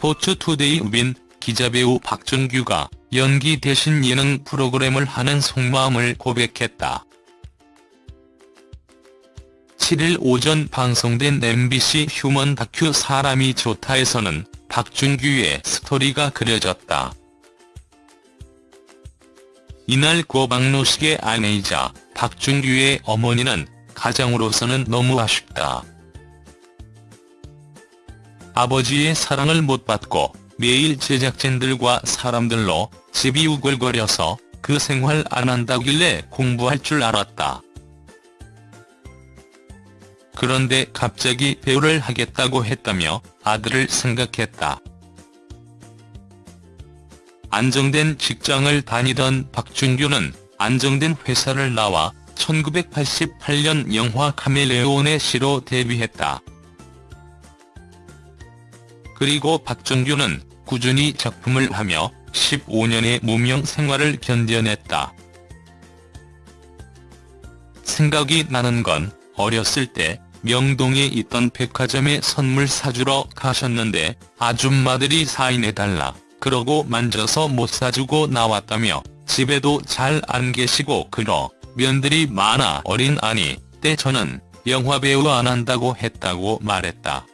스포츠투데이 윈 기자배우 박준규가 연기 대신 예능 프로그램을 하는 속마음을 고백했다. 7일 오전 방송된 MBC 휴먼 다큐 사람이 좋다에서는 박준규의 스토리가 그려졌다. 이날 고 박노식의 아내이자 박준규의 어머니는 가장으로서는 너무 아쉽다. 아버지의 사랑을 못 받고 매일 제작진들과 사람들로 집이 우글거려서 그 생활 안 한다길래 공부할 줄 알았다. 그런데 갑자기 배우를 하겠다고 했다며 아들을 생각했다. 안정된 직장을 다니던 박준규는 안정된 회사를 나와 1988년 영화 카멜레온의 시로 데뷔했다. 그리고 박준규는 꾸준히 작품을 하며 15년의 무명 생활을 견뎌냈다. 생각이 나는 건 어렸을 때 명동에 있던 백화점에 선물 사주러 가셨는데 아줌마들이 사인해달라 그러고 만져서 못 사주고 나왔다며 집에도 잘 안 계시고 그러 면들이 많아 어린 아니 때 저는 영화배우 안 한다고 했다고 말했다.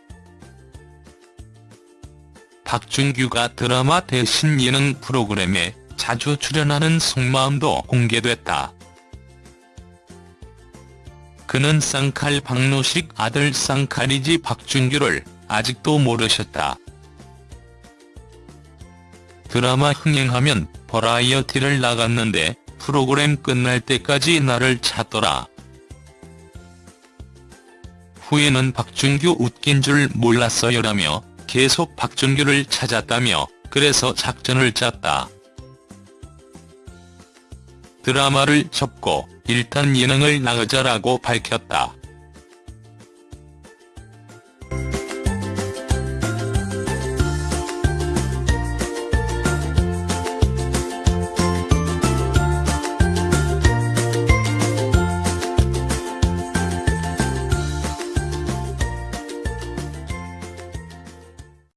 박준규가 드라마 대신 예능 프로그램에 자주 출연하는 속마음도 공개됐다. 그는 쌍칼 박노식 아들 쌍칼이지 박준규를 아직도 모르셨다. 드라마 흥행하면 버라이어티를 나갔는데 프로그램 끝날 때까지 나를 찾더라. 후에는 박준규 웃긴 줄 몰랐어요라며 계속 박준규를 찾았다며 그래서 작전을 짰다. 드라마를 접고 일단 예능을 나가자라고 밝혔다.